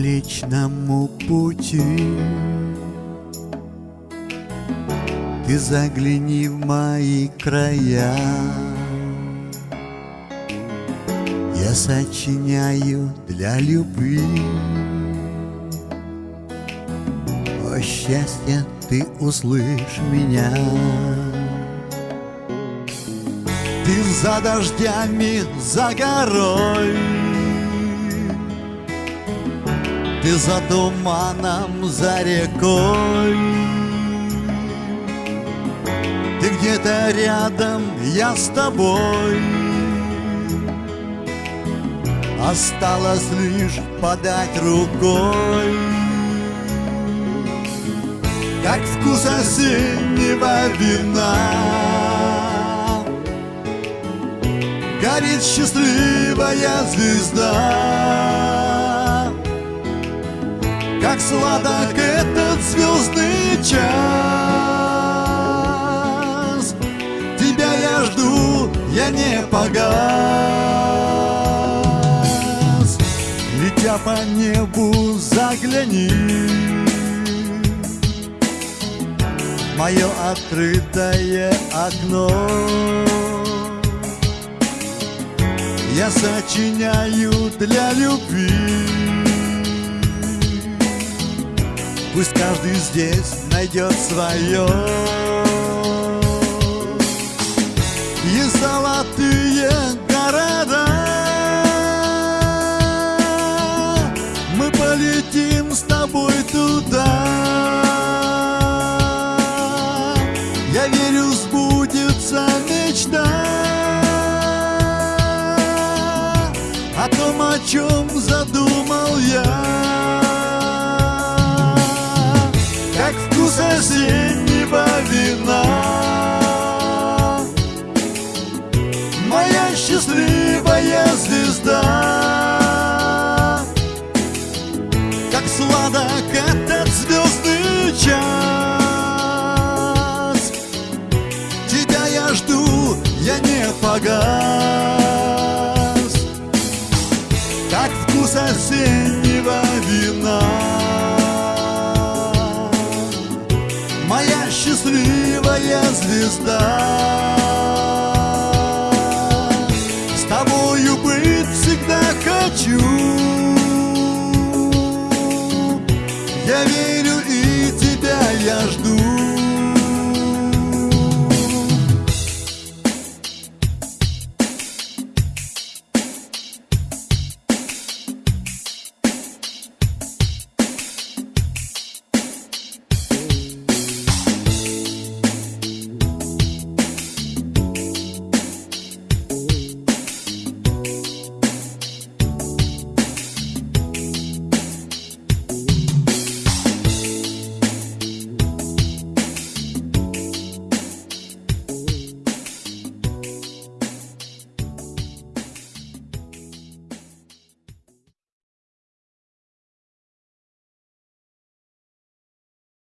Млечному пути. Ты загляни в мои края. Я сочиняю для любви. О счастье, ты услышь меня. Ты за дождями, за горой Ты за туманом, за рекой. Ты где-то рядом, я с тобой. Осталось лишь подать рукой. Как вкус осеннего вина. Горит счастливая звезда Как сладок этот звездный час. Тебя я жду, я не погас. Летя по небу загляни. Мое открытое окно. Я сочиняю для любви Пусть каждый здесь найдет свое. И золотые города. Мы полетим с тобой туда. Я верю, сбудется мечта. О том, о чем задумал я Осеннего вина Моя счастливая звезда. Как сладок этот звездный час. Тебя я жду, я не погас. Как вкус осеннего вина счастливая звезда. С тобою быть всегда хочу. Я верю